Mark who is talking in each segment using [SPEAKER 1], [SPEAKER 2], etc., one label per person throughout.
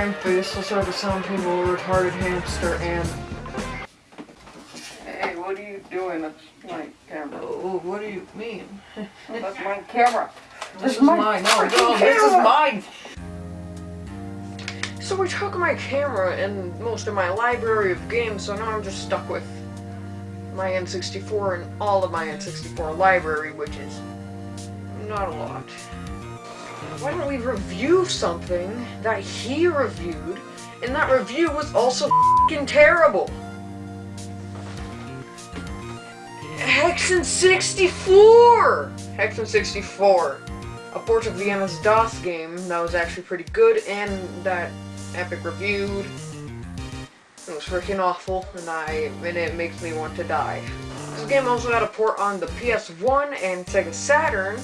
[SPEAKER 1] I am Faceless over some people, retarded hamster, and...
[SPEAKER 2] Hey, what are you doing? That's my camera.
[SPEAKER 1] Oh, oh what do you mean?
[SPEAKER 2] That's my camera.
[SPEAKER 1] This is
[SPEAKER 2] my
[SPEAKER 1] mine. No, no, this is mine. So I took my camera and most of my library of games, so now I'm just stuck with my N64 and all of my N64 library, which is not a lot. Why don't we review something that he reviewed, and that review was also fing terrible? Hexen 64! Hexen 64. A port of the MS-DOS game that was actually pretty good, and that Epic reviewed. It was freaking awful, and I and it makes me want to die. This game also had a port on the PS1 and Sega Saturn,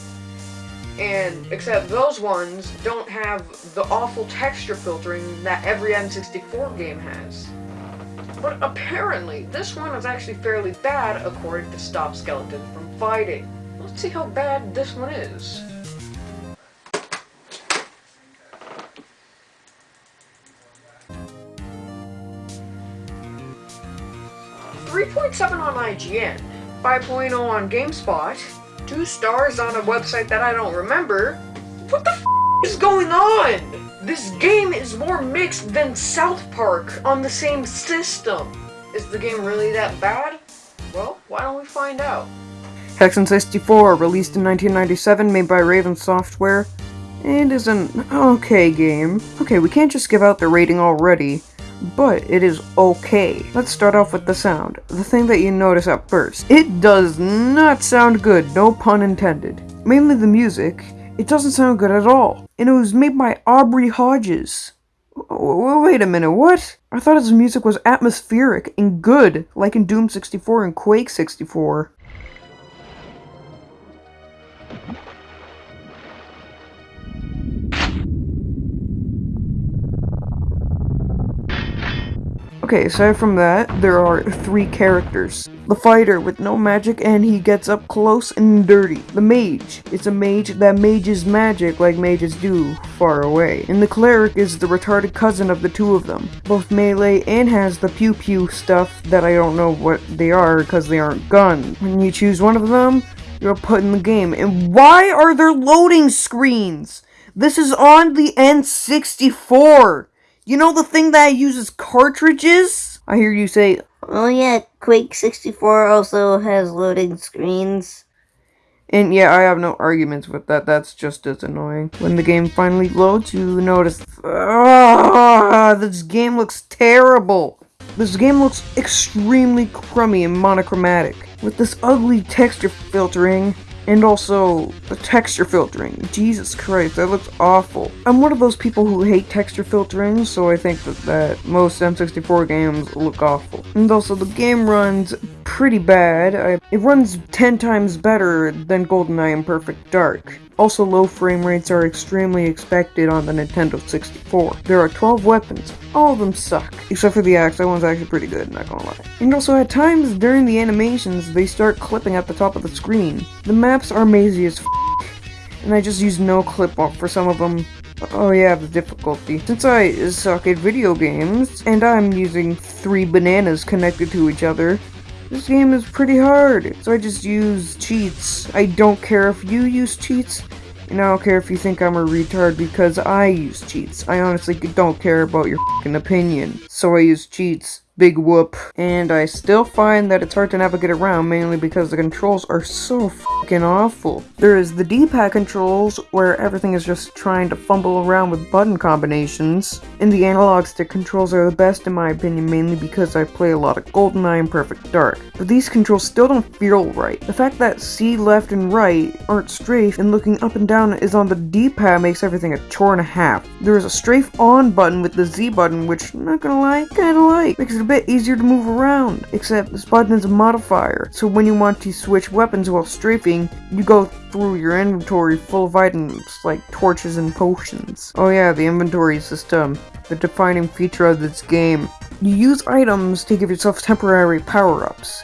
[SPEAKER 1] and except those ones don't have the awful texture filtering that every N64 game has. But apparently, this one is actually fairly bad according to Stop Skeleton from Fighting. Let's see how bad this one is. 3.7 on IGN, 5.0 on GameSpot, 2 stars on a website that I don't remember. What the is going on? This game is more mixed than South Park on the same system. Is the game really that bad? Well, why don't we find out? Hexen 64, released in 1997, made by Raven Software, and is an okay game. Okay, we can't just give out the rating already but it is okay. Let's start off with the sound. The thing that you notice at first. It does not sound good, no pun intended. Mainly the music. It doesn't sound good at all. And it was made by Aubrey Hodges. Wait a minute, what? I thought his music was atmospheric and good, like in Doom 64 and Quake 64. Okay, aside from that, there are three characters. The fighter with no magic and he gets up close and dirty. The mage. It's a mage that mages magic like mages do far away. And the cleric is the retarded cousin of the two of them. Both melee and has the pew pew stuff that I don't know what they are because they aren't guns. When you choose one of them, you're put in the game. And why are there loading screens? This is on the N64! You know the thing that uses cartridges? I hear you say,
[SPEAKER 3] Oh yeah, Quake 64 also has loading screens.
[SPEAKER 1] and yeah, I have no arguments with that. That's just as annoying. When the game finally loads, you notice, ah, this game looks terrible. This game looks extremely crummy and monochromatic, with this ugly texture filtering, and also the texture filtering. Jesus Christ, that looks awful. I'm one of those people who hate texture filtering, so I think that, that most N64 games look awful. And also, the game runs pretty bad. I, it runs 10 times better than GoldenEye and Perfect Dark. Also, low frame rates are extremely expected on the Nintendo 64. There are 12 weapons. All of them suck. Except for the axe, that one's actually pretty good, not gonna lie. And also, at times during the animations, they start clipping at the top of the screen. The maps are mazy as f and I just use no clip off for some of them. Oh yeah, the difficulty. Since I suck at video games, and I'm using three bananas connected to each other, this game is pretty hard, so I just use cheats. I don't care if you use cheats, and I don't care if you think I'm a retard because I use cheats. I honestly don't care about your opinion, so I use cheats. Big whoop. And I still find that it's hard to navigate around mainly because the controls are so fucking awful. There is the D-pad controls where everything is just trying to fumble around with button combinations. And the analog stick controls are the best in my opinion mainly because I play a lot of GoldenEye and Perfect Dark. But these controls still don't feel right. The fact that C left and right aren't strafe and looking up and down is on the D-pad makes everything a chore and a half. There is a strafe on button with the Z button which, not gonna lie, kinda like. Makes it bit easier to move around, except this button is a modifier, so when you want to switch weapons while strafing, you go through your inventory full of items like torches and potions. Oh yeah, the inventory system, the defining feature of this game. You use items to give yourself temporary power-ups.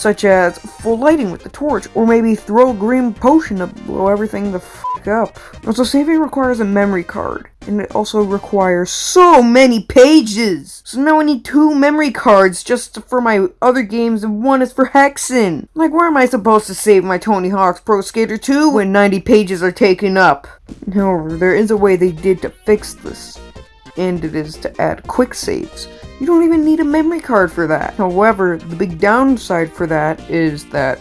[SPEAKER 4] such as full lighting with the torch, or maybe throw a green potion to blow everything the f up. Also, saving requires a memory card, and it also requires so many pages! So now I need two memory cards just for my other games, and one is for Hexen! Like, where am I supposed to save my Tony Hawk's Pro Skater 2 when 90 pages are taken up? However, there is a way they did to fix this, and it is to add quick saves. You don't even need a memory card for that. However, the big downside for that is that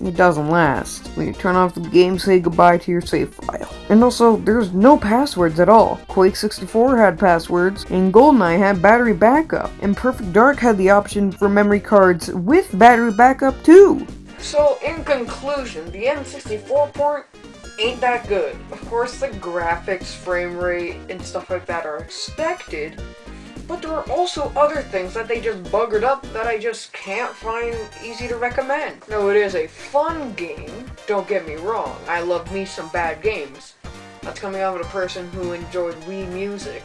[SPEAKER 4] it doesn't last. When you turn off the game, say goodbye to your save file. And also, there's no passwords at all. Quake 64 had passwords, and GoldenEye had battery backup, and Perfect Dark had the option for memory cards with battery backup too.
[SPEAKER 1] So, in conclusion, the N64 port ain't that good. Of course, the graphics, frame rate, and stuff like that are expected, but there are also other things that they just buggered up that I just can't find easy to recommend. No, it is a fun game, don't get me wrong. I love me some bad games. That's coming out of a person who enjoyed Wii Music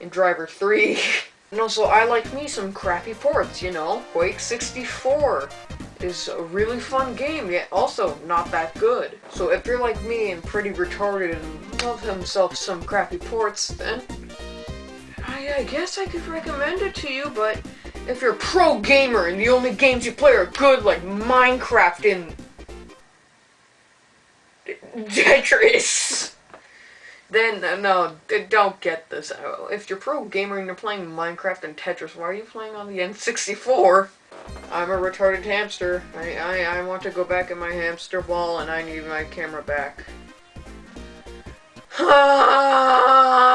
[SPEAKER 1] and Driver 3. and also, I like me some crappy ports, you know? Quake 64 is a really fun game, yet also not that good. So if you're like me and pretty retarded and love himself some crappy ports, then I, guess I could recommend it to you, but if you're a pro gamer and the only games you play are good, like Minecraft and Tetris, then uh, no, don't get this. Uh, If you're pro gamer and you're playing Minecraft and Tetris, why are you playing on the N64? I'm a retarded hamster. I, I, I want to go back in my hamster ball and I need my camera back.